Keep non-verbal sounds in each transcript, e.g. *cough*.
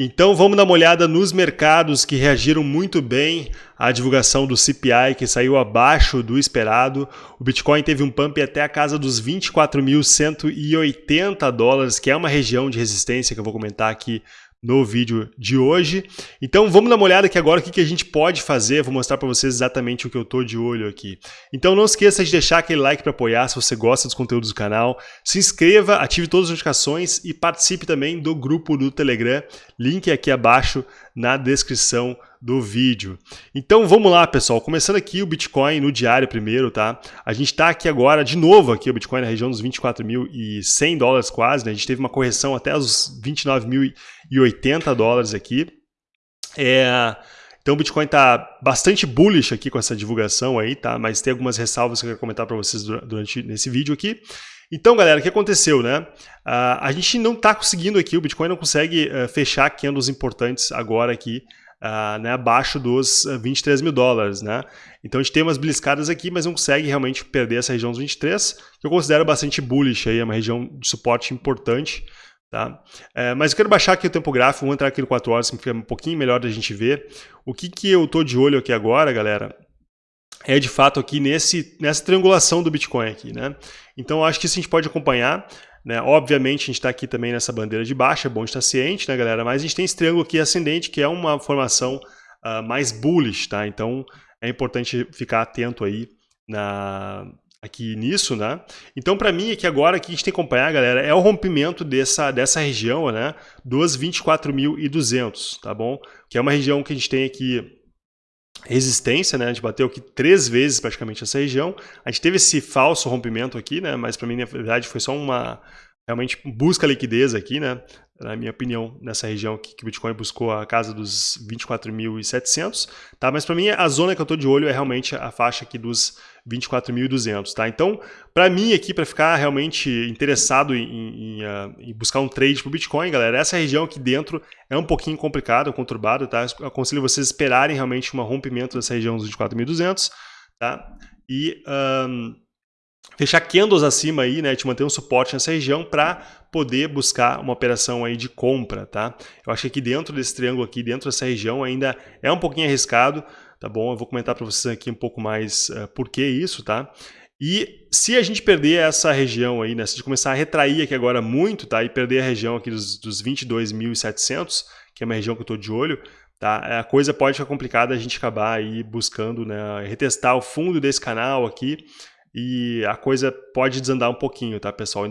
Então vamos dar uma olhada nos mercados que reagiram muito bem à divulgação do CPI, que saiu abaixo do esperado. O Bitcoin teve um pump até a casa dos 24.180 dólares, que é uma região de resistência que eu vou comentar aqui no vídeo de hoje. Então vamos dar uma olhada aqui agora o que, que a gente pode fazer, vou mostrar para vocês exatamente o que eu estou de olho aqui. Então não esqueça de deixar aquele like para apoiar se você gosta dos conteúdos do canal, se inscreva, ative todas as notificações e participe também do grupo do Telegram, link aqui abaixo na descrição do vídeo. Então vamos lá, pessoal. Começando aqui o Bitcoin no diário primeiro, tá? A gente está aqui agora, de novo, aqui o Bitcoin na região dos 24.100 dólares quase, né? A gente teve uma correção até os 29.080 dólares aqui. É... Então o Bitcoin está bastante bullish aqui com essa divulgação aí, tá? Mas tem algumas ressalvas que eu quero comentar para vocês durante nesse vídeo aqui. Então, galera, o que aconteceu, né? Uh, a gente não está conseguindo aqui, o Bitcoin não consegue uh, fechar candles importantes agora aqui, uh, né, abaixo dos 23 mil dólares, né? Então a gente tem umas beliscadas aqui, mas não consegue realmente perder essa região dos 23, que eu considero bastante bullish aí, é uma região de suporte importante, Tá? É, mas eu quero baixar aqui o tempo gráfico, vou entrar aqui no 4 horas, que fica um pouquinho melhor da gente ver. O que, que eu tô de olho aqui agora, galera, é de fato aqui nesse, nessa triangulação do Bitcoin aqui, né? Então acho que isso a gente pode acompanhar, né? Obviamente a gente está aqui também nessa bandeira de baixa, é bom estar ciente, né galera? Mas a gente tem esse triângulo aqui ascendente, que é uma formação uh, mais bullish, tá? Então é importante ficar atento aí na, aqui nisso, né? Então, para mim, aqui agora, que a gente tem que acompanhar, galera, é o rompimento dessa, dessa região, né? Dos 24.200, tá bom? Que é uma região que a gente tem aqui resistência, né? A gente bateu aqui três vezes praticamente essa região. A gente teve esse falso rompimento aqui, né? Mas para mim, na verdade, foi só uma realmente busca liquidez aqui, né? Na minha opinião, nessa região aqui que o Bitcoin buscou a casa dos 24.700, tá? Mas para mim, a zona que eu estou de olho é realmente a faixa aqui dos 24.200, tá? Então, para mim aqui, para ficar realmente interessado em, em, em, buscar um trade para o Bitcoin, galera, essa região aqui dentro é um pouquinho complicada, conturbada, tá? Eu aconselho vocês esperarem realmente um rompimento dessa região dos 24.200, tá? E um, fechar candles acima aí, né? Te manter um suporte nessa região para poder buscar uma operação aí de compra, tá? Eu acho que aqui dentro desse triângulo aqui, dentro dessa região ainda é um pouquinho arriscado, tá bom? Eu vou comentar para vocês aqui um pouco mais uh, por que isso, tá? E se a gente perder essa região aí, né, se a gente começar a retrair aqui agora muito, tá? E perder a região aqui dos, dos 22.700, que é uma região que eu estou de olho, tá? A coisa pode ficar complicada a gente acabar aí buscando, né, retestar o fundo desse canal aqui e a coisa pode desandar um pouquinho, tá, pessoal?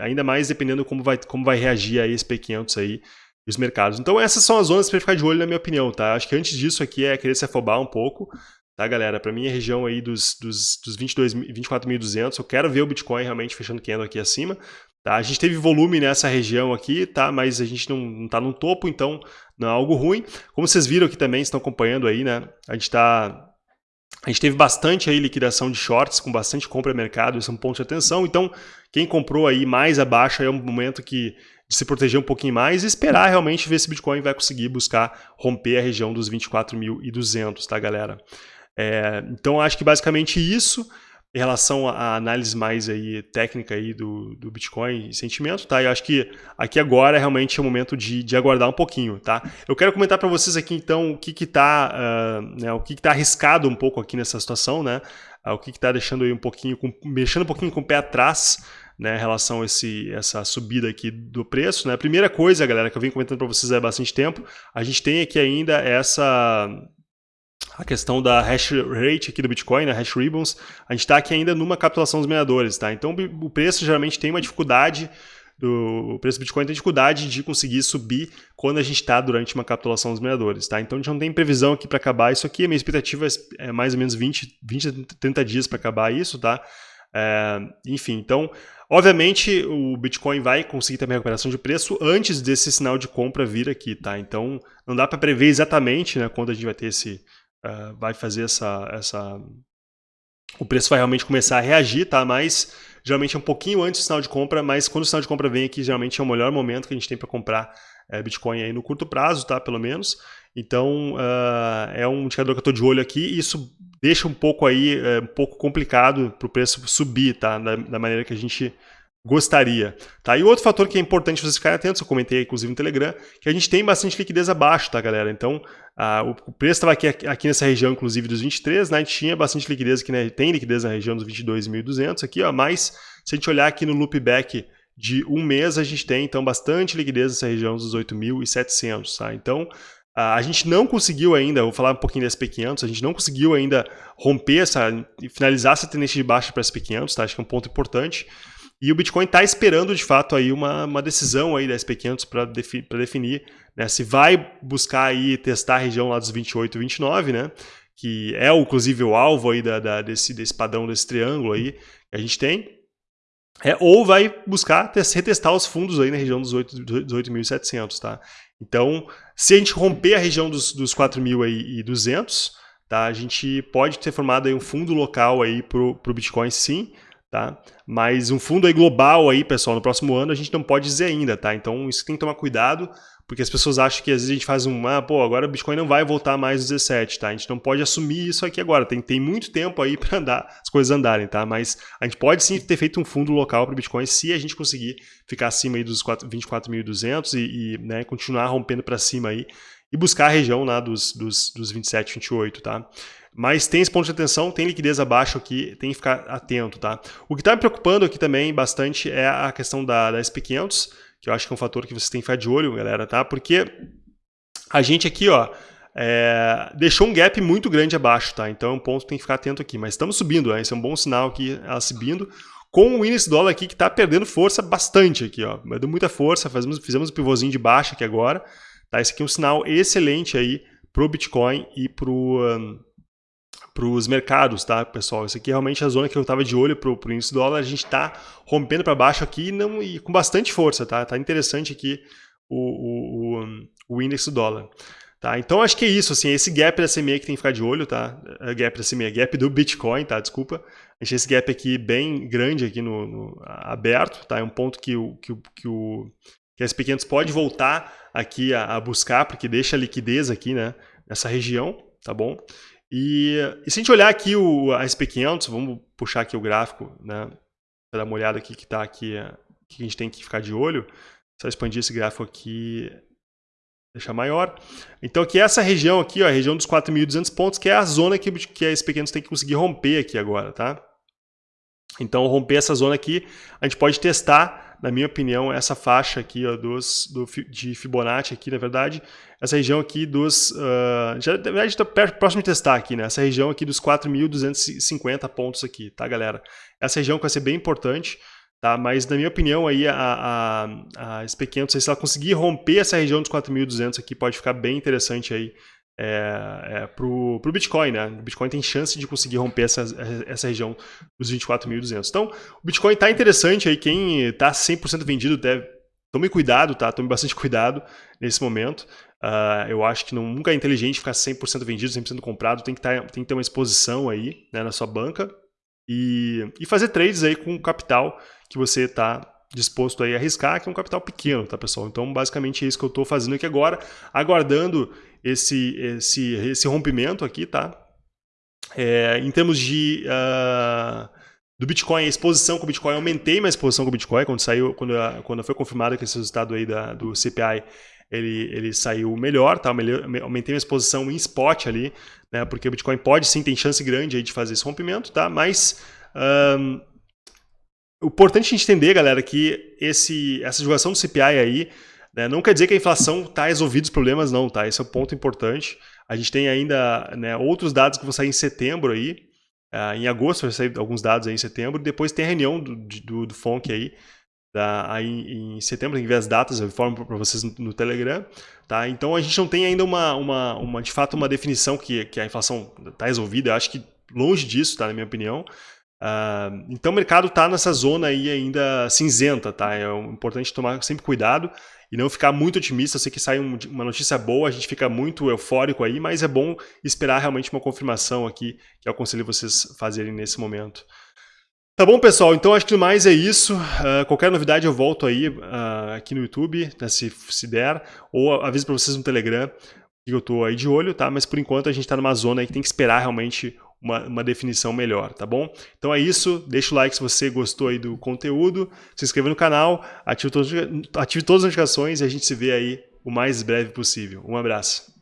Ainda mais dependendo como vai, como vai reagir aí esse P500 aí os mercados. Então essas são as zonas para ficar de olho na minha opinião, tá? Acho que antes disso aqui é querer se afobar um pouco, tá, galera? Para mim a região aí dos, dos, dos 24.200, eu quero ver o Bitcoin realmente fechando candle aqui acima, tá? A gente teve volume nessa região aqui, tá? Mas a gente não, não tá no topo, então não é algo ruim. Como vocês viram aqui também, estão acompanhando aí, né? A gente tá a gente teve bastante aí liquidação de shorts, com bastante compra mercado, isso é um ponto de atenção. Então, quem comprou aí mais abaixo é um momento que de se proteger um pouquinho mais e esperar realmente ver se o Bitcoin vai conseguir buscar romper a região dos 24.200, tá, galera? É, então, acho que basicamente isso em relação à análise mais aí técnica aí do, do Bitcoin e sentimento, tá? Eu acho que aqui agora é realmente o momento de, de aguardar um pouquinho, tá? Eu quero comentar para vocês aqui então o que que tá, uh, né, o que que tá arriscado um pouco aqui nessa situação, né? Uh, o que que tá deixando aí um pouquinho, com, mexendo um pouquinho com o pé atrás, né, em relação a esse, essa subida aqui do preço. Né? A primeira coisa, galera, que eu venho comentando para vocês há bastante tempo, a gente tem aqui ainda essa a questão da hash rate aqui do Bitcoin, né, hash ribbons, a gente está aqui ainda numa capitulação dos mineradores, tá? Então o preço geralmente tem uma dificuldade, do, o preço do Bitcoin tem dificuldade de conseguir subir quando a gente está durante uma capitulação dos mineradores, tá? Então a gente não tem previsão aqui para acabar isso aqui, a minha expectativa é mais ou menos 20, 20 30 dias para acabar isso, tá? É, enfim, então, obviamente o Bitcoin vai conseguir também a recuperação de preço antes desse sinal de compra vir aqui, tá? Então, não dá para prever exatamente né, quando a gente vai ter esse, uh, vai fazer essa, essa, o preço vai realmente começar a reagir, tá? Mas geralmente é um pouquinho antes do sinal de compra, mas quando o sinal de compra vem aqui, geralmente é o melhor momento que a gente tem para comprar é, Bitcoin aí no curto prazo, tá? Pelo menos. Então, uh, é um indicador que eu estou de olho aqui e isso deixa um pouco aí, um pouco complicado para o preço subir, tá? Da, da, maneira que a gente gostaria. Tá? E outro fator que é importante vocês ficarem atentos, eu comentei inclusive no Telegram, que a gente tem bastante liquidez abaixo, tá galera? Então, o preço estava aqui, aqui nessa região, inclusive, dos 23, né? A gente tinha bastante liquidez aqui, né? tem liquidez na região dos 22.200 aqui, ó, mas se a gente olhar aqui no loopback de um mês, a gente tem, então, bastante liquidez nessa região dos 8.700, tá? Então, a gente não conseguiu ainda, vou falar um pouquinho da SP500, a gente não conseguiu ainda romper essa, finalizar essa tendência de baixa para SP500, tá? Acho que é um ponto importante. E o Bitcoin está esperando, de fato, aí uma, uma decisão aí da SP500 para defi definir né, se vai buscar aí testar a região lá dos 28 e 29, né? Que é, inclusive, o alvo aí da, da, desse, desse padrão, desse triângulo aí que a gente tem. É, ou vai buscar retestar os fundos aí na região dos 8.700, tá? Então, se a gente romper a região dos, dos 4.200, tá? A gente pode ter formado aí um fundo local aí para o Bitcoin sim, tá? Mas um fundo aí global aí, pessoal, no próximo ano a gente não pode dizer ainda, tá? Então isso tem que tomar cuidado, porque as pessoas acham que às vezes a gente faz um, ah, pô, agora o Bitcoin não vai voltar mais aos 17, tá? A gente não pode assumir isso aqui agora, tem, tem muito tempo aí *laughs* para andar, as coisas andarem, tá? Mas a gente pode sim ter feito um fundo local para o Bitcoin se a gente conseguir ficar acima aí dos 24.200 e, e né, continuar rompendo para cima aí e buscar a região lá dos, dos, dos 27, 28, tá? Mas tem esse ponto de atenção, tem liquidez abaixo aqui, tem que ficar atento, tá? O que está me preocupando aqui também bastante é a questão da, da SP500, que eu acho que é um fator que vocês têm que ficar de olho, galera, tá? Porque a gente aqui, ó, é, deixou um gap muito grande abaixo, tá? Então é um ponto que tem que ficar atento aqui. Mas estamos subindo, né? Esse é um bom sinal aqui, ela subindo. Com o índice dólar aqui que está perdendo força bastante aqui, ó. Deu muita força, fizemos, fizemos um pivôzinho de baixa aqui agora. Tá? Esse aqui é um sinal excelente aí pro Bitcoin e pro... Um, para os mercados, tá, pessoal? Isso aqui é realmente a zona que eu estava de olho para o índice dólar. A gente está rompendo para baixo aqui não, e com bastante força, tá? Tá interessante aqui o, o, o, o índice dólar. Tá, então acho que é isso, assim, esse gap da CME que tem que ficar de olho, tá? É gap da CME, gap do Bitcoin, tá? Desculpa. Achei esse gap aqui bem grande aqui no, no aberto, tá? É um ponto que o, que o, que o que as pequenas pode voltar aqui a, a, buscar, porque deixa liquidez aqui, né? Nessa região, tá bom? E, e, se a gente olhar aqui o, a SP500, vamos puxar aqui o gráfico, né, para dar uma olhada aqui que está aqui, que a gente tem que ficar de olho. Só expandir esse gráfico aqui, deixar maior. Então aqui essa região aqui, ó, a região dos 4.200 pontos, que é a zona que, que a SP500 tem que conseguir romper aqui agora, tá? Então romper essa zona aqui, a gente pode testar na minha opinião, essa faixa aqui ó, dos, do, de Fibonacci aqui, na verdade, essa região aqui dos... Uh, já, na verdade, está próximo de testar aqui, né? Essa região aqui dos 4.250 pontos aqui, tá, galera? Essa região vai ser bem importante, tá? Mas, na minha opinião, aí a, a, a SP500, se ela conseguir romper essa região dos 4.200 aqui, pode ficar bem interessante aí é, é, para o Bitcoin. Né? O Bitcoin tem chance de conseguir romper essa, essa região dos 24.200. Então, o Bitcoin está interessante aí. Quem está 100% vendido deve. Tome cuidado, tá? Tome bastante cuidado nesse momento. Uh, eu acho que não, nunca é inteligente ficar 100% vendido, 100% comprado. Tem que, tá, tem que ter uma exposição aí né, na sua banca e, e fazer trades aí com o capital que você está disposto aí a arriscar, que é um capital pequeno, tá, pessoal? Então, basicamente é isso que eu estou fazendo aqui agora, aguardando esse, esse, esse rompimento aqui, tá? É, em termos de... Uh, do Bitcoin, a exposição com o Bitcoin, eu aumentei minha exposição com o Bitcoin quando saiu, quando, quando foi confirmado que esse resultado aí da, do CPI ele, ele saiu melhor, tá? aumentei minha exposição em spot ali, né? Porque o Bitcoin pode sim, tem chance grande aí de fazer esse rompimento, tá? Mas um, o importante entender, galera, que esse, essa divulgação do CPI aí né, não quer dizer que a inflação está resolvida os problemas, não, tá? Esse é um ponto importante. A gente tem ainda né, outros dados que vão sair em setembro aí. Uh, em agosto vai sair alguns dados aí em setembro. Depois tem a reunião do, do, do FONC aí, da, aí em setembro, tem que ver as datas, eu informo para vocês no, no, Telegram. Tá? Então a gente não tem ainda uma, uma, uma de fato uma definição que, que a inflação está resolvida. Eu acho que longe disso, tá, na minha opinião. Uh, então o mercado está nessa zona aí ainda cinzenta, tá? É importante tomar sempre cuidado e não ficar muito otimista. Eu sei que sai um, uma notícia boa, a gente fica muito eufórico aí, mas é bom esperar realmente uma confirmação aqui, que eu aconselho vocês fazerem nesse momento. Tá bom, pessoal? Então acho que mais é isso. Uh, qualquer novidade eu volto aí uh, aqui no YouTube, né, se, se der, ou aviso para vocês no Telegram que eu estou aí de olho, tá? Mas por enquanto a gente está numa zona aí que tem que esperar realmente uma, uma, definição melhor, tá bom? Então é isso, deixa o like se você gostou aí do conteúdo, se inscreva no canal, ative todas, ative todas as notificações e a gente se vê aí o mais breve possível. Um abraço.